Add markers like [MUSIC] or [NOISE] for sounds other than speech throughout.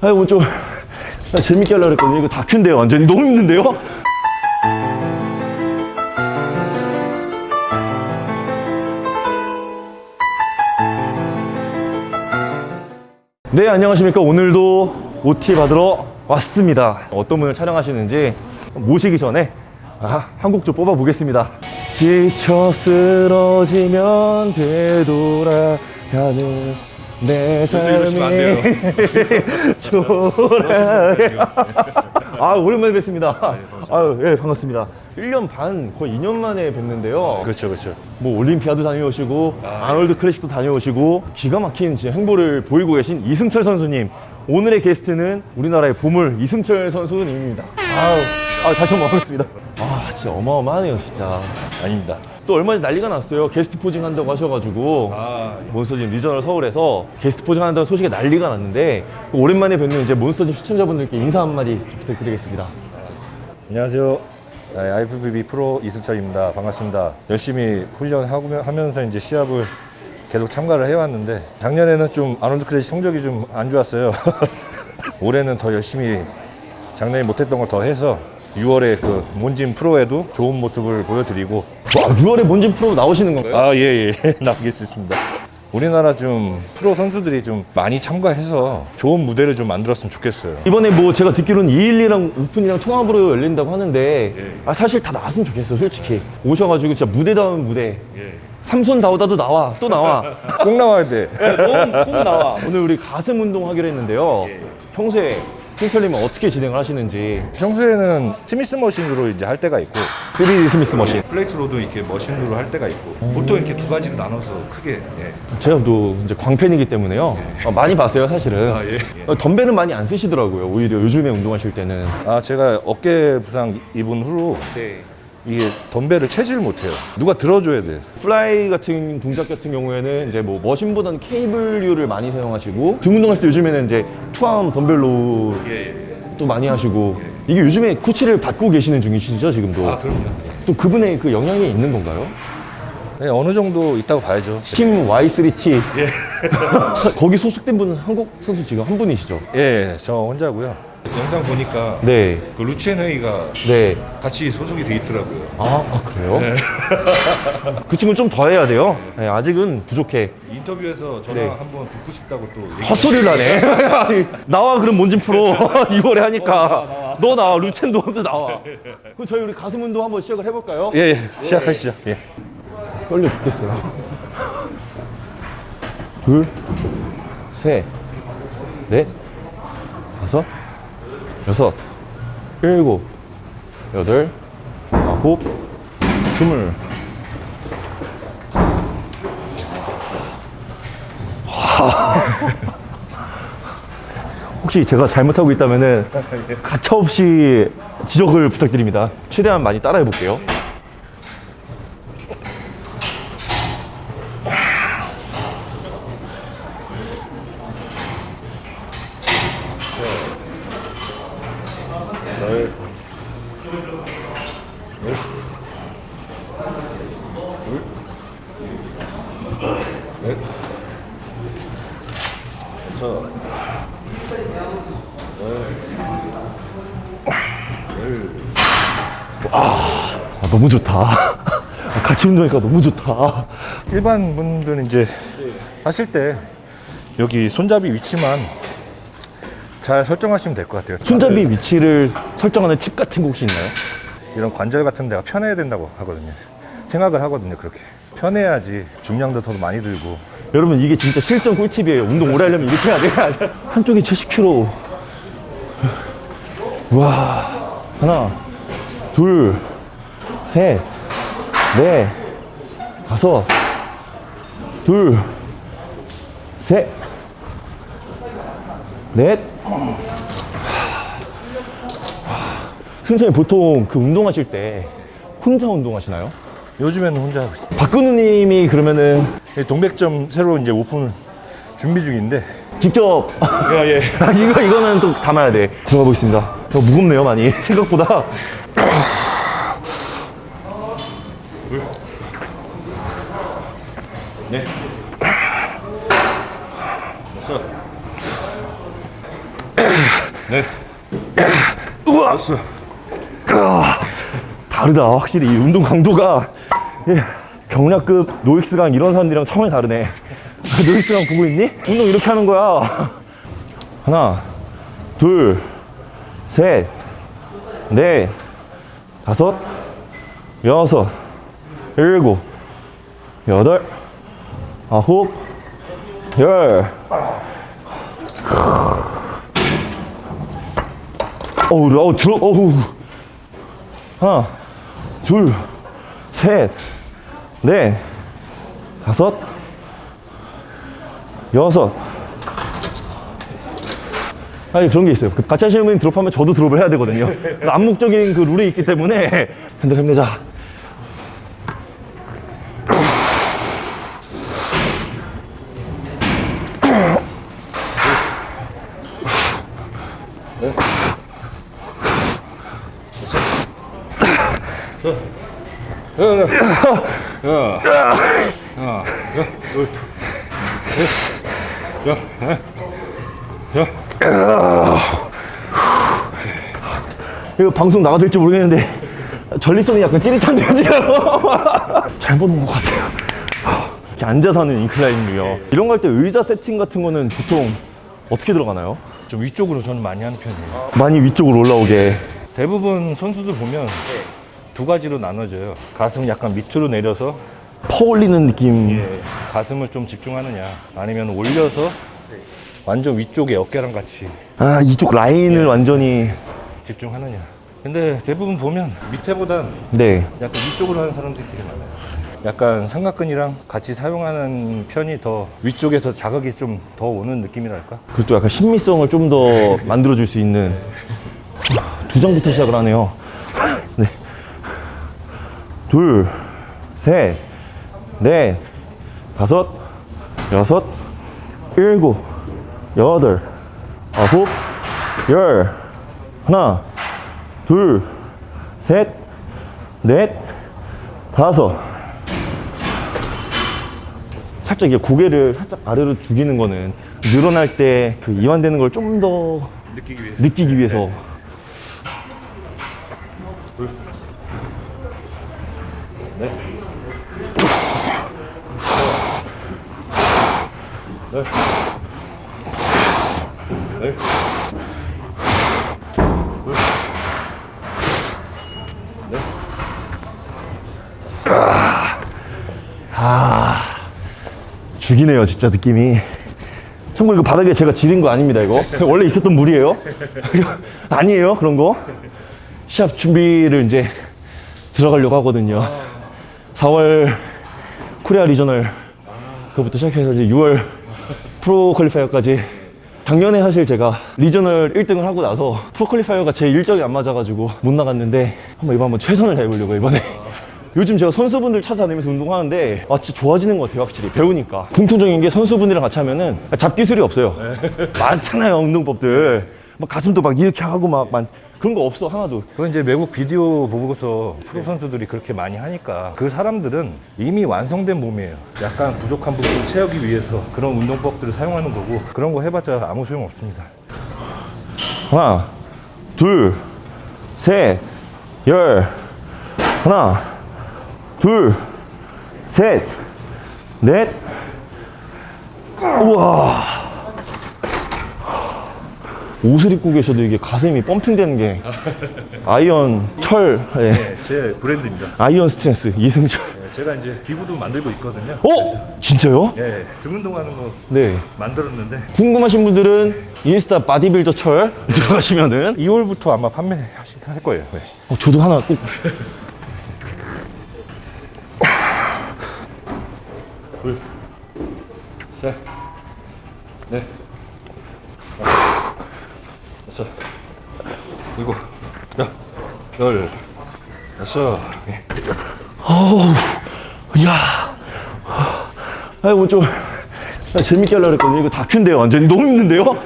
아이고 좀 [LAUGHS] 나 재밌게 하려고 그랬거든요. 이거 다큐인데요 완전히. 너무 힘든데요? 네 안녕하십니까. 오늘도 OT 받으러 왔습니다. 어떤 분을 촬영하시는지 모시기 전에 아, 한곡 좀 뽑아 보겠습니다. 지쳐 쓰러지면 되돌아가는 내 삶이 초라해 [LAUGHS] 아 오랜만에 뵙습니다. 아유 예 반갑습니다. 1년 반 거의 2년 만에 뵙는데요. 그렇죠, 그렇죠. 뭐 올림피아도 다녀오시고 아 놀드 클래식도 다녀오시고 기가 막힌 진짜 행보를 보이고 계신 이승철 선수님. 오늘의 게스트는 우리나라의 보물 이승철 선수님입니다. 아우 아, 다시 한번 반갑습니다 아 진짜 어마어마하네요 진짜 아닙니다. 또 얼마 전에 난리가 났어요 guest posing 한다고 하셔가지고 아, 몬스터짐 regional 서울에서 guest posing 한다는 소식이 난리가 났는데 오랜만에 뵙는 이제 몬스터짐 시청자분들께 인사 한마디 좀 부탁드리겠습니다 안녕하세요. 네, IFBB 프로 이승철입니다. 반갑습니다. 열심히 훈련하면서 이제 시합을 계속 참가를 해왔는데 작년에는 좀 아놀드 클래식 성적이 좀 안 좋았어요. [LAUGHS] 올해는 더 열심히 작년에 못했던 걸 더 해서 6월에 그 몬진 프로에도 좋은 모습을 보여드리고 와 6월에 몬짐 프로 나오시는 건가요? 아 [LAUGHS] 예예 나오겠습니다. 우리나라 좀 프로 선수들이 좀 많이 참가해서 좋은 무대를 좀 만들었으면 좋겠어요. 이번에 뭐 제가 듣기로는 212랑 오픈이랑 통합으로 열린다고 하는데 예. 아, 사실 다 나왔으면 좋겠어요 솔직히 오셔가지고 진짜 무대다운 무대 삼손 다우다도 나와 또 나와 [LAUGHS] 꼭 나와야 돼. 꼭, 꼭 나와 오늘 우리 가슴 운동 하기로 했는데요 평소에 승철님은 어떻게 진행을 하시는지. 평소에는 Smith machine으로 이제 할 때가 있고 3D Smith machine. plate로도 이렇게 machine으로 할 때가 있고 보통 이렇게 두 가지로 나눠서 크게 예. 제가 또 이제 광팬이기 때문에요. 어, 많이 봤어요 사실은. 아, 예. 어, 덤벨은 많이 안 쓰시더라고요 오히려 요즘에 운동하실 때는. 아 제가 어깨 부상 입은 후로 이게 덤벨을 채질 못해요. 누가 들어줘야 돼. fly 같은 동작 같은 경우에는 이제 뭐 machine보다는 케이블류를 많이 사용하시고 등 운동할 때 요즘에는 이제 투암 덤벨로 또 많이 하시고 이게 요즘에 코치를 받고 계시는 중이시죠 지금도? 그럼요. 또 그분의 그 영향이 있는 건가요? 네, 어느 정도 있다고 봐야죠. 팀 Y3T [LAUGHS] 거기 소속된 분은 한국 선수 지금 한 분이시죠? 예, 저 혼자고요 영상 보니까 네, 그 루첸 회의가 네. 같이 소속이 돼 있더라고요 아, 아, 그래요? [LAUGHS] 그 친구는 좀더 해야 돼요. 네, 아직은 부족해. 인터뷰에서 전화 네. 한번 듣고 싶다고 또 헛소리를 하네. 아니, [LAUGHS] 나와 그럼 뭔진 프로 [LAUGHS] 2월에 하니까 너 나와 루첸도 너 나와. 그럼 저희 우리 가슴 운동 한번 시작을 해볼까요? 예, 예, 시작하시죠 예. 떨려 죽겠어요. 둘, 셋, 넷, 다섯, 여섯, 일곱, 여덟, 아홉, 스물. [LAUGHS] 혹시 제가 잘못하고 있다면은 가차없이 지적을 부탁드립니다. 최대한 많이 따라해 볼게요. 아, 너무 좋다. [LAUGHS] 같이 운동하니까 너무 좋다. 일반 분들은 이제 하실 때 여기 손잡이 위치만 잘 설정하시면 될 것 같아요. 손잡이 위치를 설정하는 팁 같은 거 혹시 있나요? 이런 관절 같은 데가 편해야 된다고 하거든요. 생각을 하거든요, 그렇게. 편해야지 중량도 더 많이 들고. 여러분 이게 진짜 실전 꿀팁이에요. 운동 오래 하려면 이렇게 해야 돼. 한쪽이 70kg. 와 하나, 둘, 셋, 넷, 다섯, 둘, 셋, 넷. 승선님 보통 그 운동하실 때 혼자 운동하시나요? 요즘에는 혼자 하고 있어요. 박근우님이 그러면은 동백점 새로 이제 오픈 준비 중인데. 직접 예, 예. [LAUGHS] 아, 이거 이거는 또 담아야 돼. 들어가 보겠습니다. 저 무겁네요 많이 [LAUGHS] 생각보다. 네. 됐어. 네. 우와! 아, 다르다. 확실히 이 운동 강도가 예, 경량급 노익스강 이런 사람들이랑 차원이 다르네. [LAUGHS] 노익스강 보고 있니? 운동 이렇게 하는 거야. 하나, 둘, 셋, 넷, 다섯, 여섯, 일곱, 여덟, 아홉, 열. 어우, 어우, 들어, 어우. 하나, 둘, 셋, 넷, 다섯, 여섯. 아니, 그런 게 있어요. 그 같이 하시는 분이 드롭하면 저도 드롭을 해야 되거든요. 그 암묵적인 그 룰이 있기 때문에. 핸들 힘내자. 이거 방송 나가도 될지 모르겠는데 전립선이 약간 찌릿한데요 지금 [LAUGHS] 잘못 온 것 같아요 이렇게 앉아서 하는 인클라인이요 이런 거 할 때 의자 세팅 같은 거는 보통 어떻게 들어가나요? 좀 위쪽으로 저는 많이 하는 편이에요. 많이 위쪽으로 올라오게 대부분 선수들 보면 두 가지로 나눠져요. 가슴 약간 밑으로 내려서 퍼 올리는 느낌 예, 가슴을 좀 집중하느냐, 아니면 올려서 완전 위쪽에 어깨랑 같이 아 이쪽 라인을 완전히 집중하느냐. 근데 대부분 보면 밑에보단 네 약간 위쪽으로 하는 사람들이 되게 많아요. 약간 삼각근이랑 같이 사용하는 편이 더 위쪽에 더 자극이 좀 더 오는 느낌이랄까? 그리고 또 약간 신미성을 좀 더 만들어 줄 수 있는 두 장부터 시작을 하네요. [LAUGHS] 네. 둘, 셋, 넷, 다섯, 여섯, 일곱, 여덟, 아홉, 열. 하나, 둘, 셋, 넷, 다섯. 살짝 이게 고개를 살짝 아래로 죽이는 거는 늘어날 때 그 이완되는 걸 좀 더 느끼기 위해. 느끼기 위해서 네. 네. 네. 죽이네요 진짜 느낌이. 참고로 이거 바닥에 제가 지린 거 아닙니다 이거. [LAUGHS] 원래 있었던 물이에요. [LAUGHS] 아니에요 그런 거? 시합 준비를 이제 들어가려고 하거든요. 4월 코리아 regional 그부터 시작해서 이제 6월 pro qualifier까지 작년에 사실 제가 regional 1등을 하고 나서 pro qualifier가 제 일정이 안 맞아가지고 못 나갔는데 한번 이번 한번 최선을 다해보려고 이번에. [LAUGHS] 요즘 제가 선수분들 찾아다니면서 운동하는데 아 진짜 좋아지는 것 같아요 확실히. 배우니까. 공통적인 게 선수분들이랑 같이 하면은 잡기술이 없어요. [LAUGHS] 많잖아요 운동법들 막 가슴도 막 이렇게 하고 막, 막 그런 거 없어 하나도. 그건 이제 외국 비디오 보고서 프로 선수들이 그렇게 많이 하니까 그 사람들은 이미 완성된 몸이에요. 약간 부족한 부분을 채우기 위해서 그런 운동법들을 사용하는 거고 그런 거 해봤자 아무 소용 없습니다. 하나 둘셋 열. 하나 둘셋 넷. 우와 옷을 입고 계셔도 이게 가슴이 pumping되는 게 아이언 철 예. 제 브랜드입니다. Iron Strength 이승철 제가 이제 기구도 만들고 있거든요. 어 진짜요? 예, 등 운동하는 거 네 만들었는데 궁금하신 분들은 인스타 바디빌더 철 들어가시면은 2월부터 아마 판매할 거예요. 네. 어, 저도 하나 꼭 셋, 넷, 다섯, 일곱, 여, 열, 다섯. 예. 이야. 아이고, 좀, 나 재밌게 하려고 그랬거든요. 이거 다큐인데요. 완전히 너무 힘든데요?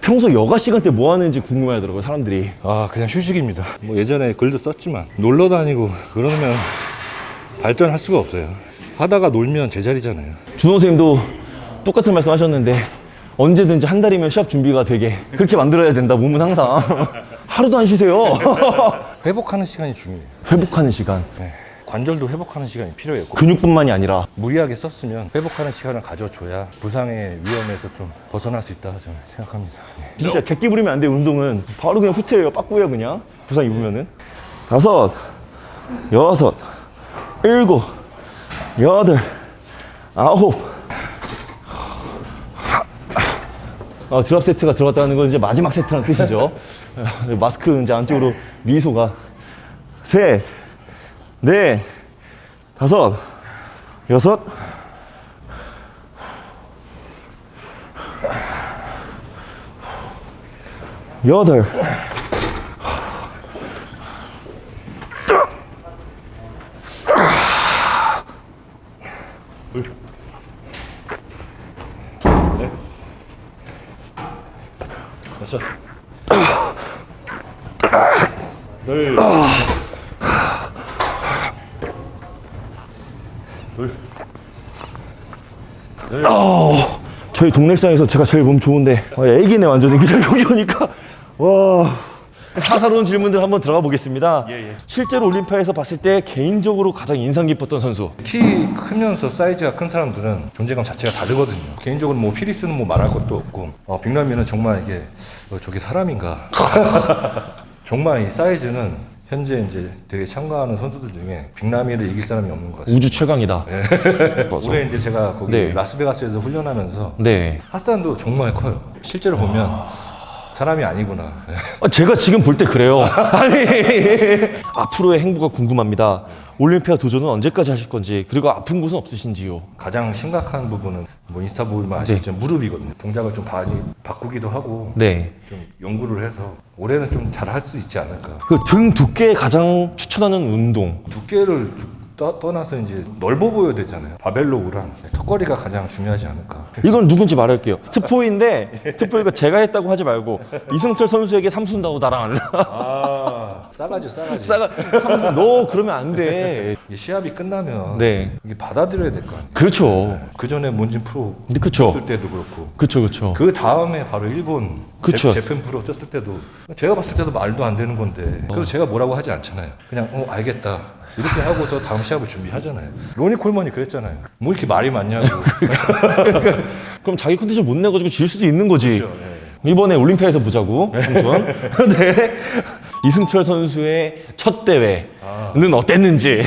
평소 여가 시간 때 뭐 하는지 궁금해 하더라고요, 사람들이. 아 그냥 휴식입니다 뭐 예전에 글도 썼지만 놀러 다니고 그러면 발전할 수가 없어요 하다가 놀면 제자리잖아요 준호 선생님도 똑같은 말씀 하셨는데, 언제든지 한 달이면 시합 준비가 되게 그렇게 만들어야 된다 몸은 항상 [LAUGHS] 하루도 안 쉬세요 [LAUGHS] 회복하는 시간이 중요해요. 회복하는 시간 네. 관절도 회복하는 시간이 필요해요. 근육뿐만이 아니라 무리하게 썼으면 회복하는 시간을 가져줘야 부상의 위험에서 좀 벗어날 수 있다 저는 생각합니다. 네. 진짜 객기 부리면 안돼 운동은 바로 그냥 후퇴해요 빠꾸예요 그냥 부상 입으면은 다섯 여섯 일곱 여덟 아홉 어, 드랍 세트가 들어갔다는 건 이제 마지막 세트라는 뜻이죠. [LAUGHS] 마스크 이제 안쪽으로 미소가 셋 넷, 다섯, 여섯, 여덟, 됐어. 늘 저희 동네상에서 제가 제일 몸 좋은데. 아, 애기네 완전히. 그냥 [LAUGHS] 여기 오니까. 와 사사로운 질문들 한번 들어가 보겠습니다 실제로 올림피아에서 봤을 때 개인적으로 가장 인상 깊었던 선수 키 크면서 사이즈가 큰 사람들은 존재감 자체가 다르거든요. 개인적으로 뭐 피리스는 뭐 말할 것도 없고 어, 빅남이는 정말 이게 어, 저게 사람인가? [LAUGHS] 정말 이 사이즈는 현재 이제 되게 참가하는 선수들 중에 빅남이를 이길 사람이 없는 것 같습니다. 우주 최강이다 [LAUGHS] 올해 이제 제가 거기 네. 라스베가스에서 훈련하면서 네 핫산도 정말 커요. 실제로 보면 사람이 아니구나. 아, 제가 지금 볼 때 그래요. [LAUGHS] 앞으로의 행보가 궁금합니다. 올림피아 도전은 언제까지 하실 건지 그리고 아픈 곳은 없으신지요? 가장 심각한 부분은 뭐 인스타 보면 아시겠지만 무릎이거든요. 동작을 좀 많이 바꾸기도 하고 네. 좀 연구를 해서 올해는 좀 잘 할 수 있지 않을까. 그 등 두께에 가장 추천하는 운동. 두께를 떠, 떠나서 이제 넓어 보여야 되잖아요. 바벨로우랑 턱걸이가 가장 중요하지 않을까. 이건 누군지 말할게요. 트포인데 트포이가 제가 했다고 하지 말고 이승철 선수에게 삼순다고 나랑 아, 싸가지 싸가지. 싸가 삼순 너 그러면 안 돼. 이게 시합이 끝나면 네. 이게 받아들여야 될 거 아니에요. 그렇죠. 그 전에 몬진 프로 근데 그쵸. 쳤을 때도 그렇고 그쵸 그쵸. 그 다음에 바로 일본 그쵸. 제, 제품 프로 쳤을 때도 제가 봤을 때도 말도 안 되는 건데 그래서 제가 뭐라고 하지 않잖아요. 그냥 어 알겠다. 이렇게 하고서 다음 시합을 준비하잖아요. 로니 콜먼이 그랬잖아요. 뭐 이렇게 말이 많냐고. [LAUGHS] 그럼 자기 컨디션 못 내가지고 질 수도 있는 거지. 그렇죠, 네. 이번에 올림피아에서 보자고. 삼촌. [LAUGHS] 네. 이승철 선수의 첫 대회는 어땠는지.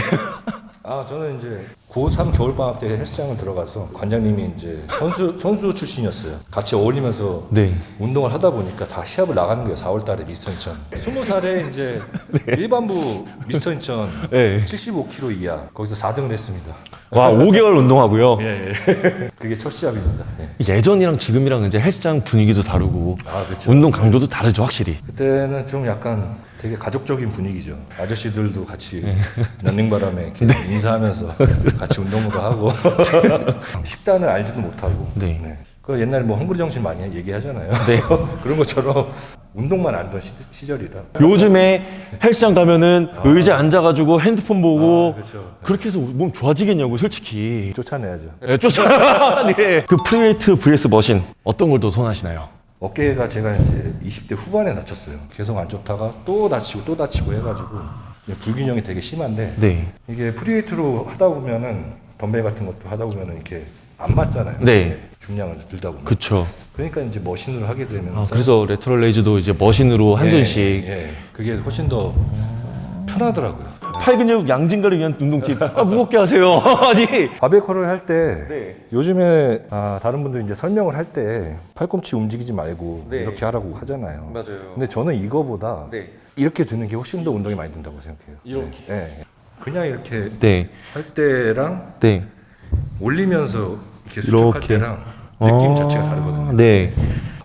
아 저는 이제 고3 겨울방학 때 헬스장을 들어가서 관장님이 이제 선수 선수 출신이었어요. 같이 어울리면서 네. 운동을 하다 보니까 다 시합을 나가는 거예요. 4월 달에 미스터 인천. 20살에 이제 일반부 미스터 인천 네. 75kg 이하 거기서 4등을 했습니다. 와 5개월 운동하고요. 예, 예. [LAUGHS] 그게 첫 시합입니다. 예. 예전이랑 지금이랑 이제 헬스장 분위기도 다르고 아 그렇죠. 운동 강도도 다르죠 확실히. 그때는 좀 약간 되게 가족적인 분위기죠. 아저씨들도 같이 런닝바람에 [LAUGHS] 이렇게 인사하면서 [LAUGHS] 같이 운동도 하고 [LAUGHS] 식단을 알지도 못하고. 네. 그 옛날에 뭐 헝그리 정신 많이 얘기하잖아요. 네. 그런 것처럼 운동만 알던 시, 시절이라. 요즘에 헬스장 가면은 의자에 앉아가지고 핸드폰 보고 아, 그렇죠. 그렇게 해서 몸 좋아지겠냐고 솔직히. 쫓아내야죠. 네, 쫓아. 네. 그 free weight vs machine 어떤 걸 더 선호하시나요? 어깨가 제가 이제 20대 후반에 다쳤어요. 계속 안 좋다가 또 다치고 또 다치고 해가지고 불균형이 되게 심한데 네. 이게 free weight로 하다 보면은 덤벨 같은 것도 하다 보면은 이렇게 안 맞잖아요. 네. 중량을 들다 보면. 그쵸. 그러니까 이제 machine으로 하게 되면 아, 그래서 lateral raise도 이제 machine으로 한 쪽씩 예, 예. 그게 훨씬 더 편하더라고요. 팔 근육 양 증가를 위한 운동 팁. 아, 무겁게 하세요. [LAUGHS] 아니. 바벨 curl을 할때 네. 요즘에 아, 다른 분들 이제 설명을 할 때 팔꿈치 움직이지 말고 네. 이렇게 하라고 하잖아요. 맞아요. 근데 저는 이거보다 네. 이렇게 드는 게 훨씬 더 운동이 많이 된다고 생각해요. 이렇게? 네. 네. 그냥 이렇게 네. 할 때랑 네. 올리면서 이렇게 수축할 이렇게. 때랑 느낌 아, 자체가 다르거든요. 네.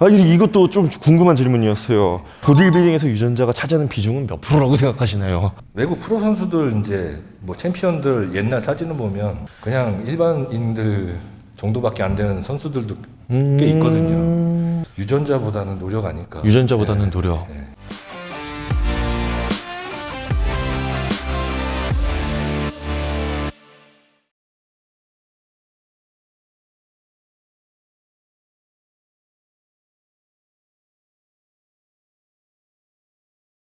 아, 이- 이것도 좀 궁금한 질문이었어요. 보디빌딩에서 유전자가 차지하는 비중은 몇 프로라고 생각하시나요? 외국 프로 선수들 이제 뭐 챔피언들 옛날 사진을 보면 그냥 일반인들 정도밖에 안 되는 선수들도 꽤 있거든요. 유전자보다는 노력 아닐까. 음. 유전자보다는 노력. 네.